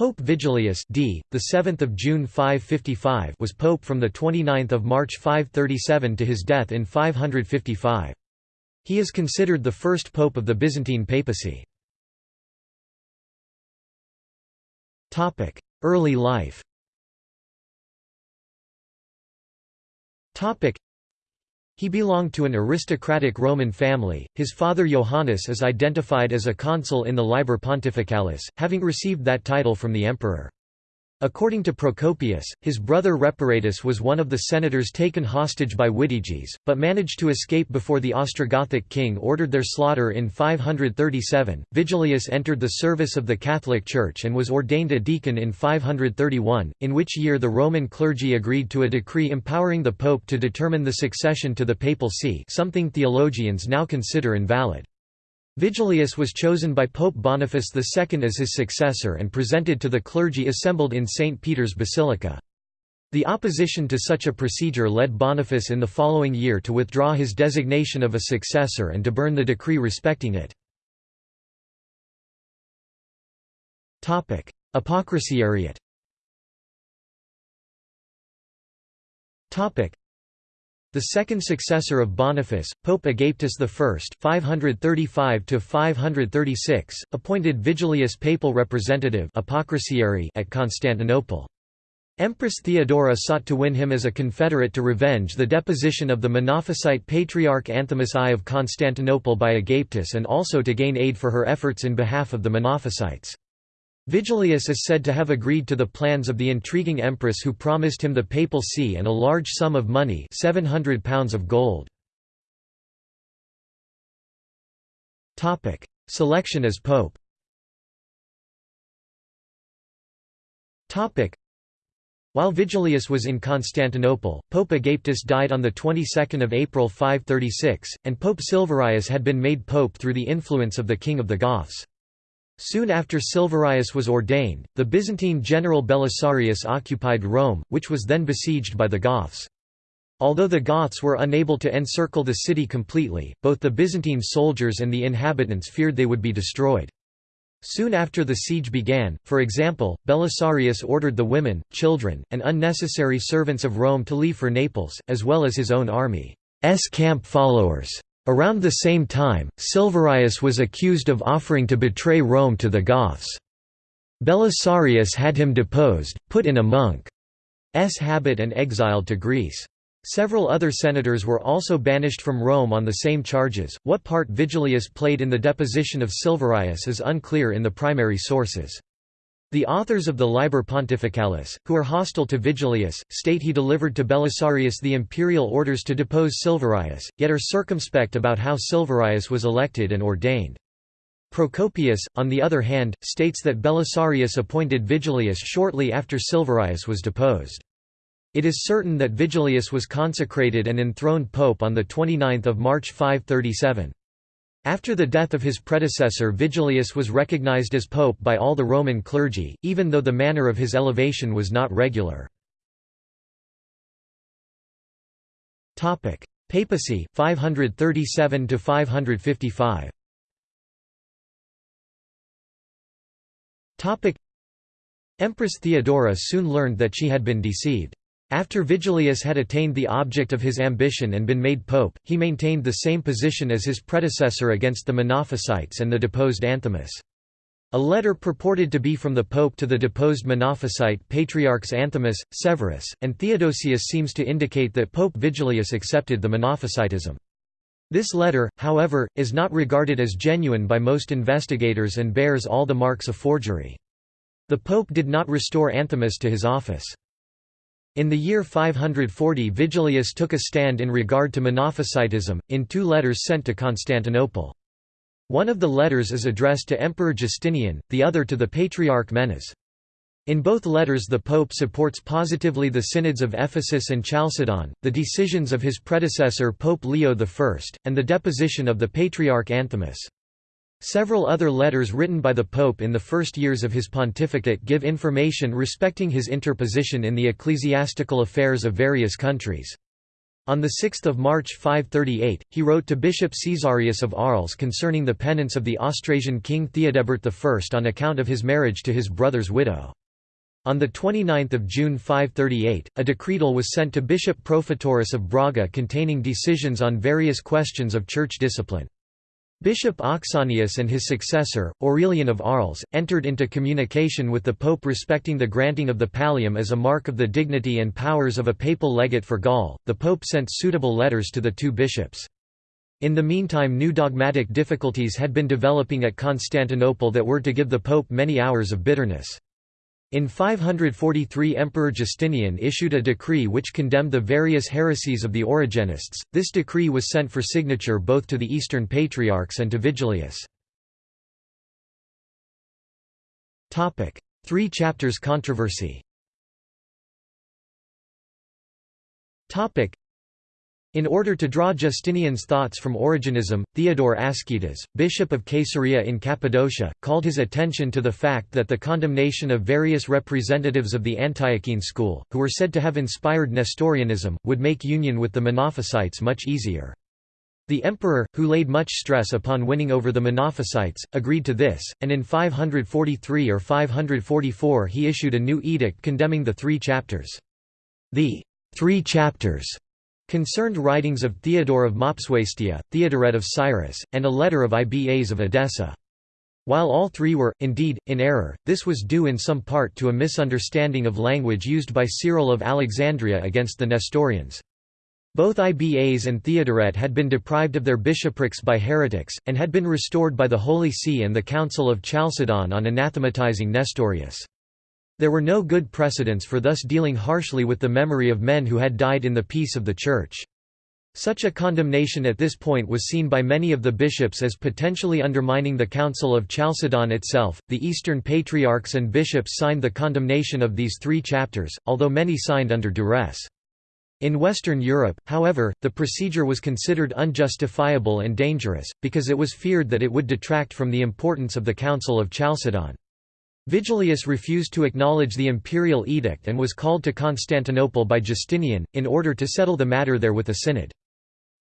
Pope Vigilius d. the 7th of June 555 was pope from the 29th of March 537 to his death in 555. He is considered the first pope of the Byzantine papacy. Topic: Early life. Topic: he belonged to an aristocratic Roman family. His father Johannes is identified as a consul in the Liber Pontificalis, having received that title from the emperor. According to Procopius, his brother Reparatus was one of the senators taken hostage by Witiges, but managed to escape before the Ostrogothic king ordered their slaughter in 537. Vigilius entered the service of the Catholic Church and was ordained a deacon in 531, in which year the Roman clergy agreed to a decree empowering the pope to determine the succession to the papal see something theologians now consider invalid. Vigilius was chosen by Pope Boniface II as his successor and presented to the clergy assembled in St. Peter's Basilica. The opposition to such a procedure led Boniface in the following year to withdraw his designation of a successor and to burn the decree respecting it. Apocrysiariate the second successor of Boniface, Pope Agapetus I (535–536), appointed Vigilius papal representative at Constantinople. Empress Theodora sought to win him as a confederate to revenge the deposition of the Monophysite patriarch Anthimus I of Constantinople by Agapetus and also to gain aid for her efforts in behalf of the Monophysites. Vigilius is said to have agreed to the plans of the intriguing empress who promised him the papal see and a large sum of money 700 pounds of gold. Selection as pope while Vigilius was in Constantinople, Pope Agapetus died on the 22nd of April 536, and Pope Silverius had been made pope through the influence of the king of the Goths. Soon after Silverius was ordained, the Byzantine general Belisarius occupied Rome, which was then besieged by the Goths. Although the Goths were unable to encircle the city completely, both the Byzantine soldiers and the inhabitants feared they would be destroyed. Soon after the siege began, for example, Belisarius ordered the women, children, and unnecessary servants of Rome to leave for Naples, as well as his own army's camp followers. Around the same time, Silverius was accused of offering to betray Rome to the Goths. Belisarius had him deposed, put in a monk's habit and exiled to Greece. Several other senators were also banished from Rome on the same charges. What part Vigilius played in the deposition of Silverius is unclear in the primary sources. The authors of the Liber Pontificalis, who are hostile to Vigilius, state he delivered to Belisarius the imperial orders to depose Silverius, yet are circumspect about how Silverius was elected and ordained. Procopius, on the other hand, states that Belisarius appointed Vigilius shortly after Silverius was deposed. It is certain that Vigilius was consecrated and enthroned pope on 29 March 537. After the death of his predecessor Vigilius was recognized as pope by all the Roman clergy, even though the manner of his elevation was not regular. Papacy 537 to 555. Empress Theodora soon learned that she had been deceived. After Vigilius had attained the object of his ambition and been made pope, he maintained the same position as his predecessor against the Monophysites and the deposed Anthimus. A letter purported to be from the pope to the deposed Monophysite patriarchs Anthimus, Severus, and Theodosius seems to indicate that Pope Vigilius accepted the Monophysitism. This letter, however, is not regarded as genuine by most investigators and bears all the marks of forgery. The pope did not restore Anthimus to his office. In the year 540 Vigilius took a stand in regard to Monophysitism, in two letters sent to Constantinople. One of the letters is addressed to Emperor Justinian, the other to the Patriarch Menas. In both letters the Pope supports positively the synods of Ephesus and Chalcedon, the decisions of his predecessor Pope Leo I, and the deposition of the Patriarch Anthimus. Several other letters written by the Pope in the first years of his pontificate give information respecting his interposition in the ecclesiastical affairs of various countries. On 6 March 538, he wrote to Bishop Caesarius of Arles concerning the penance of the Austrasian king Theodebert I on account of his marriage to his brother's widow. On 29 June 538, a decretal was sent to Bishop Profuturus of Braga containing decisions on various questions of church discipline. Bishop Auxanius and his successor, Aurelian of Arles, entered into communication with the pope respecting the granting of the pallium as a mark of the dignity and powers of a papal legate for Gaul. The pope sent suitable letters to the two bishops. In the meantime new dogmatic difficulties had been developing at Constantinople that were to give the pope many hours of bitterness. In 543 Emperor Justinian issued a decree which condemned the various heresies of the Origenists. This decree was sent for signature both to the Eastern Patriarchs and to Vigilius. Three chapters controversy in order to draw Justinian's thoughts from Origenism, Theodore Ascidas, bishop of Caesarea in Cappadocia, called his attention to the fact that the condemnation of various representatives of the Antiochene school, who were said to have inspired Nestorianism, would make union with the Monophysites much easier. The emperor, who laid much stress upon winning over the Monophysites, agreed to this, and in 543 or 544 he issued a new edict condemning the three chapters. The three chapters concerned writings of Theodore of Mopsuestia, Theodoret of Cyrus, and a letter of Ibas of Edessa. While all three were, indeed, in error, this was due in some part to a misunderstanding of language used by Cyril of Alexandria against the Nestorians. Both Ibas and Theodoret had been deprived of their bishoprics by heretics, and had been restored by the Holy See and the Council of Chalcedon on anathematizing Nestorius. There were no good precedents for thus dealing harshly with the memory of men who had died in the peace of the Church. Such a condemnation at this point was seen by many of the bishops as potentially undermining the Council of Chalcedon itself. The Eastern patriarchs and bishops signed the condemnation of these three chapters, although many signed under duress. In Western Europe, however, the procedure was considered unjustifiable and dangerous, because it was feared that it would detract from the importance of the Council of Chalcedon. Vigilius refused to acknowledge the imperial edict and was called to Constantinople by Justinian, in order to settle the matter there with a synod.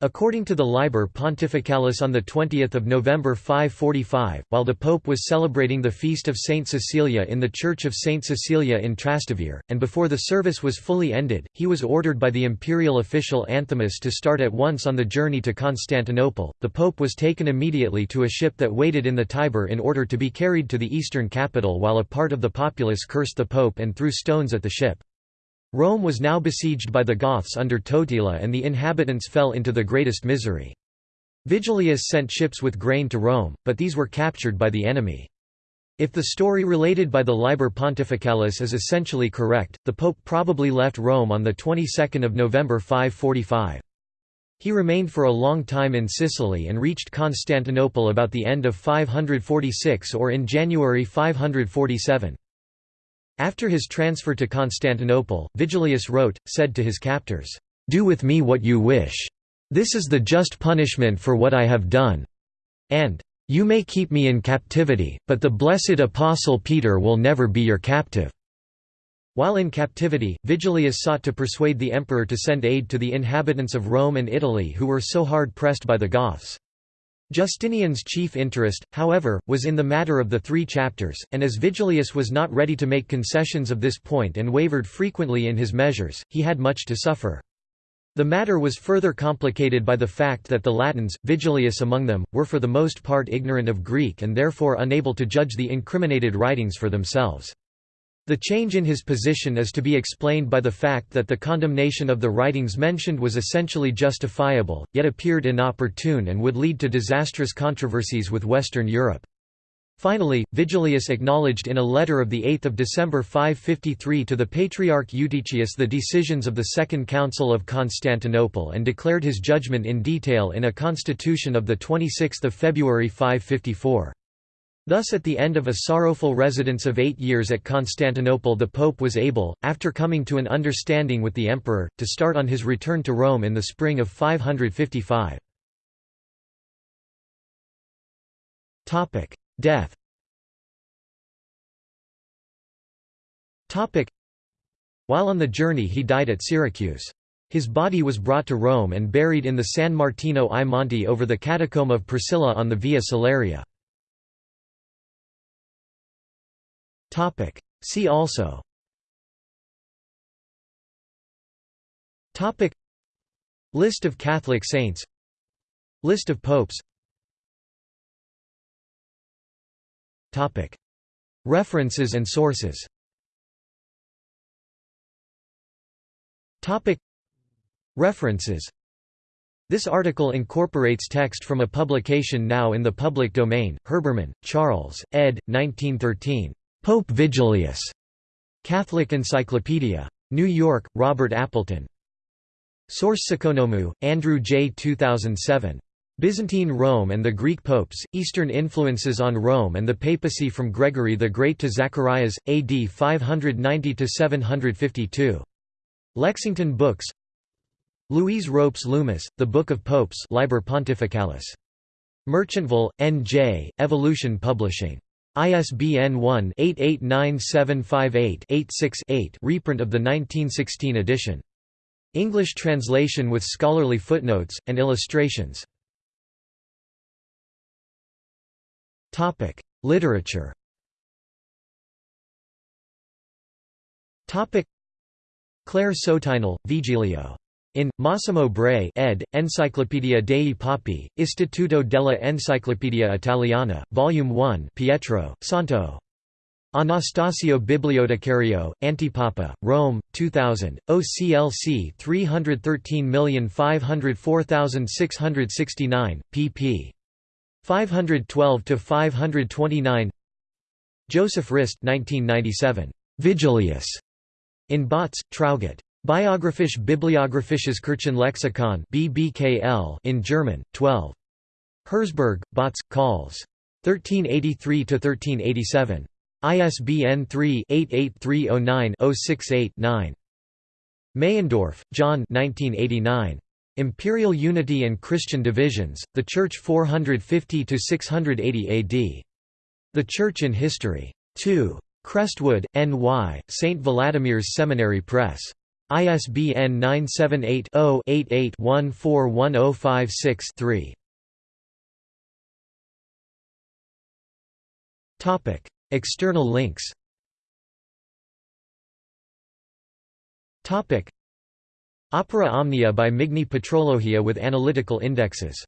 According to the Liber Pontificalis on 20 November 545, while the Pope was celebrating the feast of Saint Cecilia in the Church of Saint Cecilia in Trastevere, and before the service was fully ended, he was ordered by the imperial official Anthemius to start at once on the journey to Constantinople. The Pope was taken immediately to a ship that waited in the Tiber in order to be carried to the eastern capital while a part of the populace cursed the Pope and threw stones at the ship. Rome was now besieged by the Goths under Totila and the inhabitants fell into the greatest misery. Vigilius sent ships with grain to Rome, but these were captured by the enemy. If the story related by the Liber Pontificalis is essentially correct, the Pope probably left Rome on the 22nd of November 545. He remained for a long time in Sicily and reached Constantinople about the end of 546 or in January 547. After his transfer to Constantinople, Vigilius wrote, said to his captors, "'Do with me what you wish. This is the just punishment for what I have done." And, "'You may keep me in captivity, but the blessed Apostle Peter will never be your captive." While in captivity, Vigilius sought to persuade the emperor to send aid to the inhabitants of Rome and Italy who were so hard pressed by the Goths. Justinian's chief interest, however, was in the matter of the three chapters, and as Vigilius was not ready to make concessions of this point and wavered frequently in his measures, he had much to suffer. The matter was further complicated by the fact that the Latins, Vigilius among them, were for the most part ignorant of Greek and therefore unable to judge the incriminated writings for themselves. The change in his position is to be explained by the fact that the condemnation of the writings mentioned was essentially justifiable, yet appeared inopportune and would lead to disastrous controversies with Western Europe. Finally, Vigilius acknowledged in a letter of 8 December 553 to the Patriarch Eutychius the decisions of the Second Council of Constantinople and declared his judgment in detail in a constitution of 26 February 554. Thus at the end of a sorrowful residence of eight years at Constantinople the Pope was able, after coming to an understanding with the Emperor, to start on his return to Rome in the spring of 555. Death While on the journey he died at Syracuse. His body was brought to Rome and buried in the San Martino ai Monti over the catacomb of Priscilla on the Via Salaria. See also. List of Catholic saints. List of popes. References and sources. References. This article incorporates text from a publication now in the public domain, Herbermann, Charles, ed. 1913. Pope Vigilius. Catholic Encyclopedia. New York, Robert Appleton. Source Sakonomou, Andrew J. 2007. Byzantine Rome and the Greek Popes, Eastern Influences on Rome and the Papacy from Gregory the Great to Zacharias, AD 590–752. Lexington Books Louise Ropes Loomis, The Book of Popes Liber Pontificalis. Merchantville, N.J., Evolution Publishing. ISBN 1-889758-86-8 reprint of the 1916 edition. English translation with scholarly footnotes, and illustrations Literature Claire Sotinel, Vigilio. In, Massimo Bray ed., Enciclopedia dei Papi, Istituto della Enciclopedia Italiana, Vol. 1 Pietro, Santo. Anastasio Bibliotecario, Antipapa, Rome, 2000, OCLC 313504669, pp. 512–529 Joseph Rist 1997. Vigilius. In Bautz, Traugott. Biographisch Bibliographisches Kirchenlexikon BBKL in German, 12. Herzberg, Bautz, Calls. 1383–1387. ISBN 3-88309-068-9. Meyendorff, John 1989. Imperial Unity and Christian Divisions, The Church 450–680 AD. The Church in History. 2. Crestwood, N.Y., St. Vladimir's Seminary Press. ISBN 978-0-88-141056-3. External links Opera Omnia by Migne Patrologia with analytical indexes